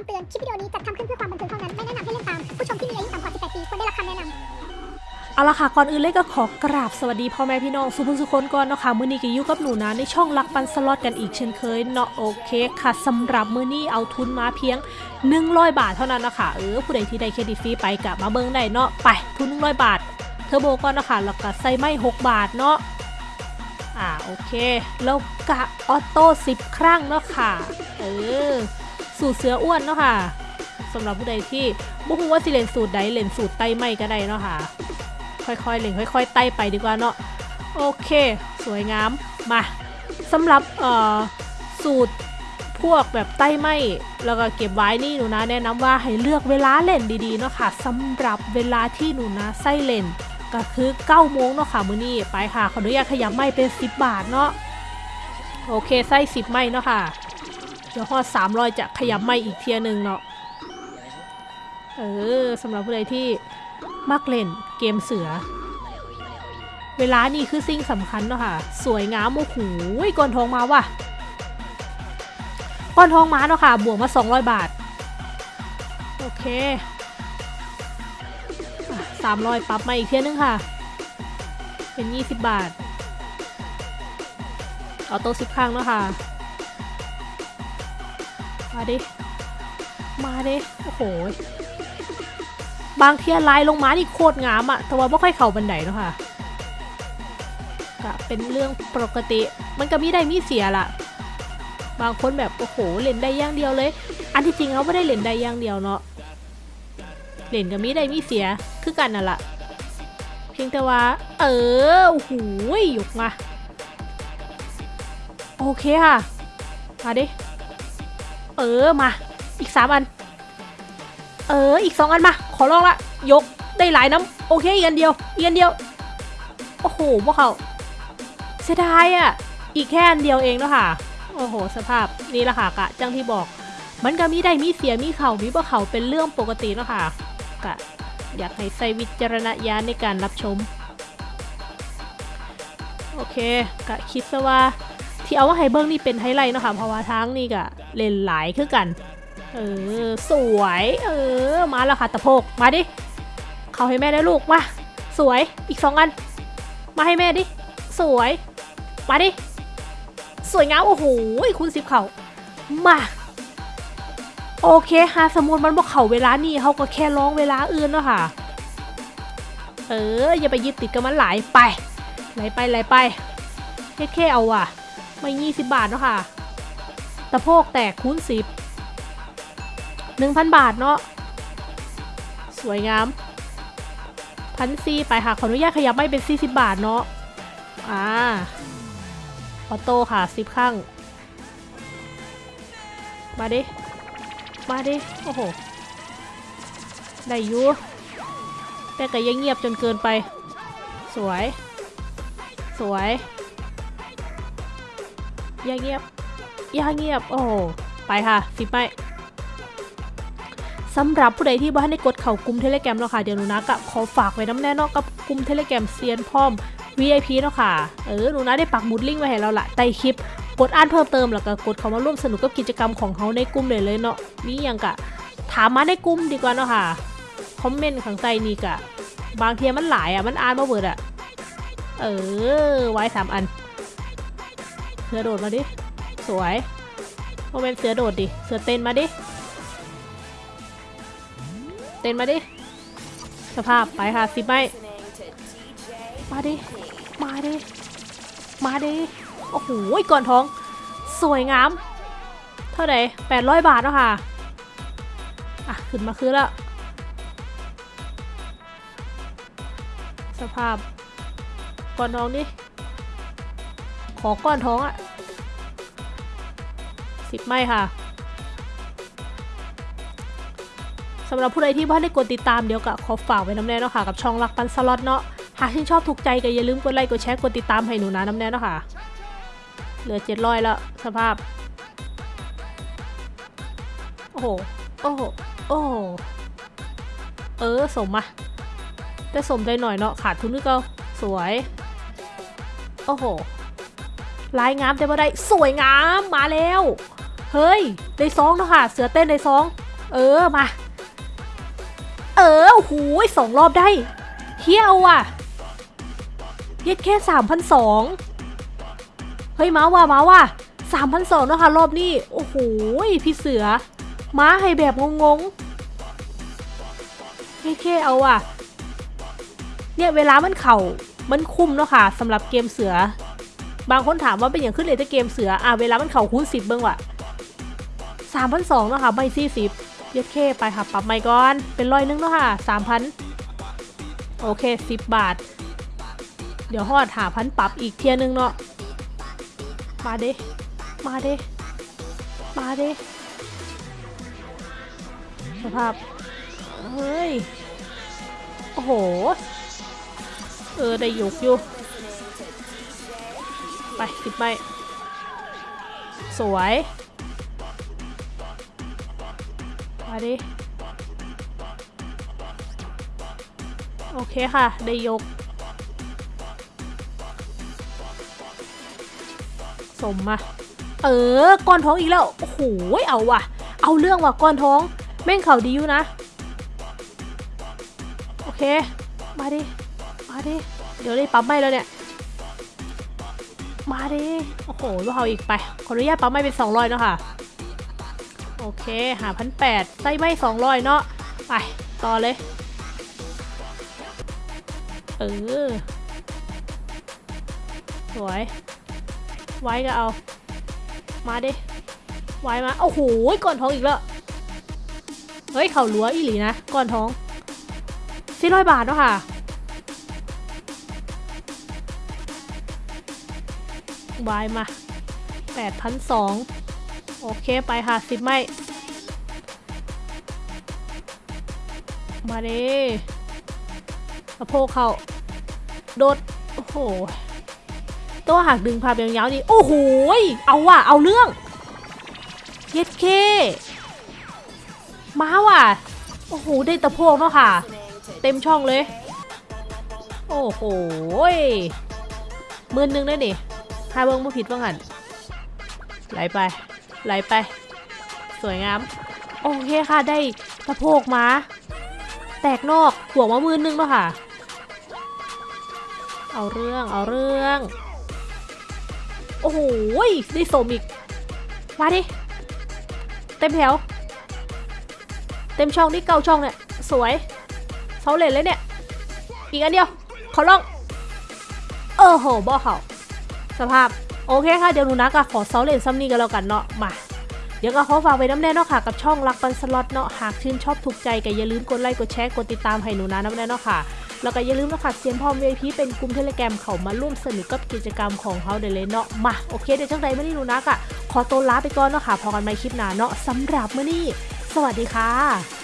คำเตือน คลิปวิดีโอนี้จัดทำขึ้นเพื่อความบันเทิงเท่านั้น ไม่แนะนำให้เล่นตาม ผู้ชมที่มีอายุต่ำกว่า 18 ปีควรได้รับคำแนะนำเอาละค่ะ ก่อนอื่นเลยก็ขอกราบสวัสดีพ่อแม่พี่น้องสุผู้สุคนก่อนเนาะค่ะมื้อนี้ก็อยู่กับหนูนะในช่องรักปันสล็อตกันอีกเช่นเคยเนาะโอเคค่ะสำหรับมื้อนี้เอาทุนมาเพียง 100 บาทเท่านั้นนะคะเออผู้ใดที่ได้เครดิตฟรีไปกะมาเบิ่งได้เนาะไปทุน 100 บาทเทอร์โบก่อนเนาะคะแล้วก็ใส่ไม้6บาทเนาะอ่าโอเคแล้วกะออโต้10 ครั้งเนาะค่ะเออ สูตรเสืออ้วนเนาะค่ะสำหรับผู้ใดที่บ่ฮู้ว่าสิเล่นสูตรใดเล่นสูตรไต้ไม่ก็ได้เนาะค่ะ ค่อยๆเล่นค่อย ๆ ไต่ไปดีกว่าเนาะโอเค สวยงามมาสำหรับเอ่อสูตรพวกแบบไต้ไม่แล้วก็เก็บไว้นี่หนูนะแนะนำว่าให้เลือกเวลาเล่นดีๆเนาะค่ะสำหรับเวลาที่หนูนะไส้เล่นก็คือ9โมงเนาะค่ะมื้อนี้ไปค่ะขออนุญาตขยับไม่เป็น 10 บาทเนาะโอเคไส้10 ไม่เนาะค่ะ เดี๋ยวฮอด300จะขยับไม่อีกเทียหนึงเนาะเออสำหรับผู้ใดที่มักเล่นเกมเสือ เวลานี่คือสิ่งสำคัญเนาะค่ะ สวยงามโอ้โหก้อนทองมาว่ะก้อนทองมาเนาะค่ะ บวกมา 200 บาท โอเคสามร้อยปรับมาอีกเที่ยนึงค่ะ เป็น 20 บาท ออโต้สิบครั้งเนาะค่ะ มาดิ มาดิ โอ้โห บางเทียลายลงมานี่โคตรงามอะแต่ว่าไม่ค่อยเข่าบันไดเนาะค่ะก็เป็นเรื่องปกติ มันก็มีได้มีเสียละบางคนแบบโอ้โหเล่นได้อย่างเดียวเลย อันที่จริงเขาไม่ได้เล่นได้อย่างเดียวเนาะเล่นก็มีได้มีเสียคือกันน่ะละเพียงแต่ว่า เออโอ้โหยกมา โอเคค่ะ มาดิ เออมา อีกสามอัน เอออีกสองอันมา ขอลองละ ยกได้หลายน้ำโอเคอีกอันเดียวอีกอันเดียว โอ้โหพวกเขาเสียดายอะ อีกแค่อันเดียวเองเนาะค่ะ โอ้โห สภาพนี่แหละค่ะกะจังที่บอก มันก็มีได้มีเสียมีเข่ามีบ่เข่าเป็นเรื่องปกติเนาะค่ะกะอยากให้ใส่วิจารณญาณในการรับชม โอเคกะคิดซะว่าที่เอาว่าให้เบิ้งนี่เป็นไฮไลท์เนาะค่ะเพราะว่าทางนี่กะ เล่นหลายคือกัน เออ สวย เออ มาแล้วค่ะตะโพก มาดิ เขาให้แม่ได้ลูก มา สวย อีกสองอัน มาให้แม่ดิ สวย มาดิ สวยงามโอ้โห คุณสิบเขามา โอเคฮะสมมติมันบอกเขาเวลานี่เขาก็แค่ร้องเวลาอื่นเนาะค่ะ เออ อย่าไปยึดติดกับมันหลายไป ไหลไปไหลไปแค่แค่เอาว่ะ ไม่ยี่สิบบาทเนาะค่ะ ตะโพกแตกคูณสิบ1,000 บาทเนาะสวยงามพันซีไปค่ะ ขออนุญาตขยับไม่เป็น 40 บาทเนาะอ่าออโต้ค่ะ10ข้าง มาดิ มาดิ โอ้โห ได้ยูแต่ก็ยังเงียบจนเกินไป สวย สวยย่าเงียบ ย่าเงียบ โอ้ ไปค่ะ สิไปสำหรับผู้ใดที่บ่ทันได้กดเข้ากลุ่ม Telegram เนาะค่ะ เดี๋ยวหนูนะก็ขอฝากไว้นำแน่เนาะกับกลุ่ม Telegram เซียนพร้อม VIP เนาะค่ะ เออ หนูนะได้ปักหมุดลิงก์ไว้ให้แล้วละใต้คลิป กดอ่านเพิ่มเติมแล้วก็กดเข้ามาร่วมสนุกกับกิจกรรมของเขาในกลุ่มเลยเลยเนาะมีอย่างกะ ถามมาในกลุ่มดีกว่าเนาะค่ะ คอมเมนต์ข้างใต้นี่กะ บางทีมันหลายอะ มันอ่านบ่เบิดอะ เออ ไว้สามอันเสือโดดมาดิ สวยโมเมนต์เสือโดดดิ เสือเต้นมาดิ เต้นมาดิ สภาพไปค่ะสิบไม่มาดิ มาดิ มาดิ โอ้โหก่อนท้อง สวยงาม เท่าไหร่แปดร้อยบาทแล้วค่ะ อะ ขึ้นมาคือแล้วสภาพ ก่อนท้องดิ ขอก้อนท้องอะ สิบไม่ค่ะสำหรับผู้ใดที่บ้านได้กดติดตามเดี๋ยวก็ขอฝากไว้น้ำแน่เนาะค่ะกับช่องรักปันสล็อตเนาะหากที่นชอบถูกใจก็อย่าลืมกดไลค์กดแชร์กดติดตามให้หนูนะน้ำแน่เนาะค่ะ เหลือเจ็ดร้อยแล้วสภาพ โอ้โห โอ้โห โอ้โห เออสมมาแต่สมได้หน่อยเนาะขาดทุนนึกเอาสวย โอ้โห ลายงามแต่บ่ได้สวยงามมาแล้วเฮ้ยได้ซองเนาะค่ะ เสือเต้นได้ซอง เออมา เออโอ้โหสองรอบได้เฮียเอาว่ะเย็ดแค่สามพันสองเฮ้ยมาว่ะมาว่ะสามพันสองนะคะรอบนี้ โอ้โหพี่เสือ ม้าให้แบบงงๆเย็ดแค่เอาว่ะ เนี่ยเวลามันเข่ามันคุ้มเนาะค่ะสำหรับเกมเสือ บางคนถามว่าเป็นอย่างขึ้นเลยถ้าเกมเสืออะเวลามันเข่าคูณสิบเบิ้งว่ะสามพันสองเนาะค่ะไม่สี่สิบเย็ดเคไปค่ะปรับใหม่ก่อนเป็นร้อยนึงเนาะค่ะสามพันโอเคสิบบาท เดี๋ยวฮอดหาพันปรับอีกเทียนึงเนาะมาเด้มาเด้มาเด้สภาพเฮ้ย โอ้โห เออ ได้ยกอยู่ ไปสิบใบสวยมาดิ โอเคค่ะ ได้ยก สมมาเออ ก้อนท้องอีกแล้ว โอ้โห เอาว่ะ เอาเรื่องว่ะ ก้อนท้อง แม่งเข่าดีอยู่นะ โอเค มาดิ มาดิ เดี๋ยวได้ปั๊มไม่แล้วเนี่ย มาดิ โอ้โห ลูกเขาอีกไป ขออนุญาตปั๊มไม่เป็น200เนาะค่ะ โอเค หาพันแปดไส้ไม่200เนาะ ไป ต่อเลย เออ สวย ไว้ก็เอา มาดิ ไว้มา โอ้โห ก่อนท้องอีกแล้ว เฮ้ย เขาลัวอีหลีนะ ก่อนท้องสี่ร้อยบาทเนาะค่ะ วายมาแปดพันสองโอเคไปค่ะสิบไม่ มาเด้สะโพกเขาโดด โอ้โห ตัวหักดึงภาพยาวๆนี่โอ้โห เอาว่ะ เอาเรื่องเย็ดเค มาว่ะ โอ้โห ได้ตะโพกเนาะค่ะ เต็มช่องเลย โอ้โหยหมื่นหนึ่งได้ดิ ถ้าเบิ้งไม่ผิดว่างันไหลไป ไหลไป สวยงาม โอเคค่ะได้สะโพกมา แตกนอกหัวมามือนึงแล้วค่ะ เอาเรื่องเอาเรื่อง โอ้โหได้สมอีก มาดิ เต็มแถว เต็มช่องนี่เก้าช่องเนี่ย สวยเสาเหลนเลยเนี่ย อีกอันเดียว ขอลอง เออโหบ่เข้า สภาพ โอเคค่ะ เดี๋ยวหนูนะก็ขอเซาเล่นซ่ำนี้กันแล้วกันเนาะมาเดี๋ยวก็ขอฝากไว้นำแน่เนาะค่ะ กับช่องรักปันสล็อตเนาะหากชื่นชอบถูกใจก็อย่าลืมกดไลค์กดแชร์กดติดตามให้หนูนะนำแน่เนาะค่ะ แล้วก็อย่าลืมนะค่ะเซียนพร้อม VIP เป็นกลุ่ม Telegram เข้ามาร่วมสนุกกับกิจกรรมของเขาเดี๋ยวเลยเนาะมาโอเคเดี๋ยวจังใดมื้อนี้หนูนะกะขอตัวลาไปก่อนเนาะค่ะพอกันใหม่คลิปหน้าเนาะสำหรับมื่อนี้ สวัสดีค่ะ